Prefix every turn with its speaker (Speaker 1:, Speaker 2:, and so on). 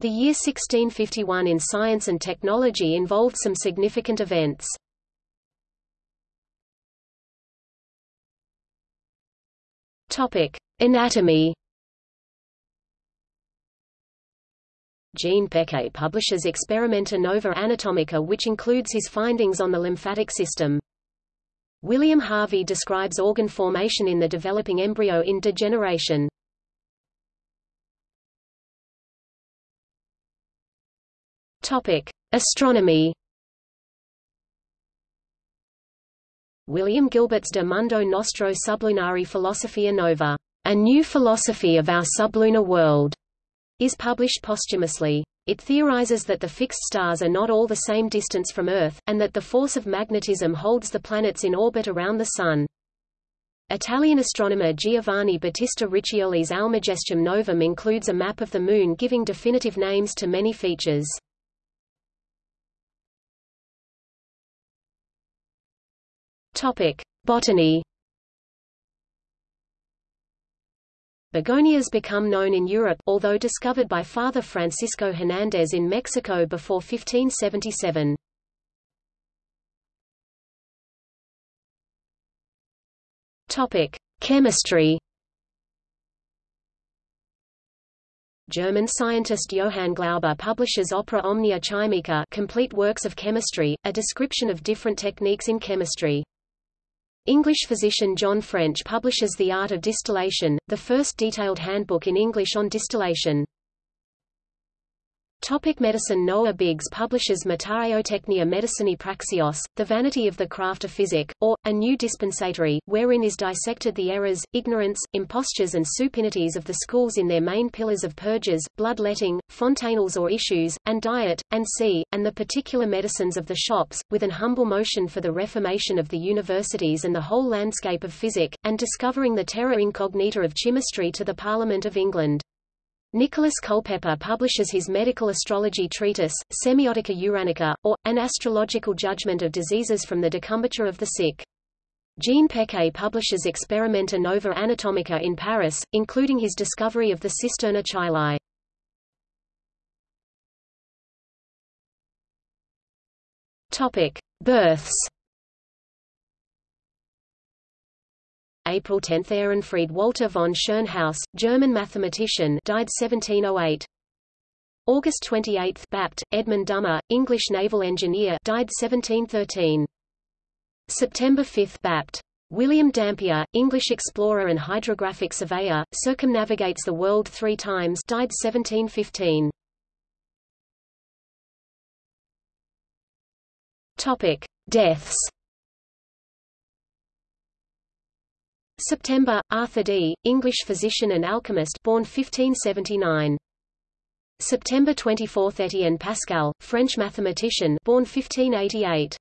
Speaker 1: The year 1651 in science and technology involved some significant events. Topic: Anatomy. Jean Pecquet publishes Experimenta Nova Anatomica which includes his findings on the lymphatic system. William Harvey describes organ formation in the developing embryo in De Generatione. Topic: Astronomy. William Gilbert's De Mundo Nostro Sublunari Philosophia Nova, A New Philosophy of Our Sublunar World, is published posthumously. It theorizes that the fixed stars are not all the same distance from Earth, and that the force of magnetism holds the planets in orbit around the Sun. Italian astronomer Giovanni Battista Riccioli's Almagestum Novum includes a map of the Moon giving definitive names to many features. Topic: Botany. Begonias become known in Europe, although discovered by Father Francisco Hernández in Mexico before 1577. Topic: Chemistry. German scientist Johann Glauber publishes Opera Omnia Chymica Complete Works of Chemistry, a description of different techniques in chemistry. English physician John French publishes The Art of Distillation, the first detailed handbook in English on distillation. Topic medicine Noah Biggs publishes Mataeotechnia Medicinae Praxeos, The Vanity of the Craft of Physic, or, A New Dispensatory, wherein is dissected the errors, ignorance, impostures and supinities of the schools in their main pillars of purges, bloodletting, fontanels or issues, and diet, and c, and the particular medicines of the shops, with an humble motion for the reformation of the universities and the whole landscape of physic, and discovering the terra incognita of chemistry to the Parliament of England. Nicholas Culpeper publishes his medical astrology treatise, Semiotica Uranica, or, An Astrological Judgment of Diseases from the Decumbiture of the Sick. Jean Pecquet publishes Experimenta Nova Anatomica in Paris, including his discovery of the cisterna chyli. Topic: Births. April 10 – Ehrenfried Walter von Tschirnhaus, German mathematician died 1708. August 28 – Bapt, Edmund Dummer, English naval engineer died 1713. September 5 – Bapt. William Dampier, English explorer and hydrographic surveyor, circumnavigates the world three times died 1715. Topic. Deaths September, Arthur Dee, English physician and alchemist born 1579. September 24 Etienne Pascal, French mathematician born 1588.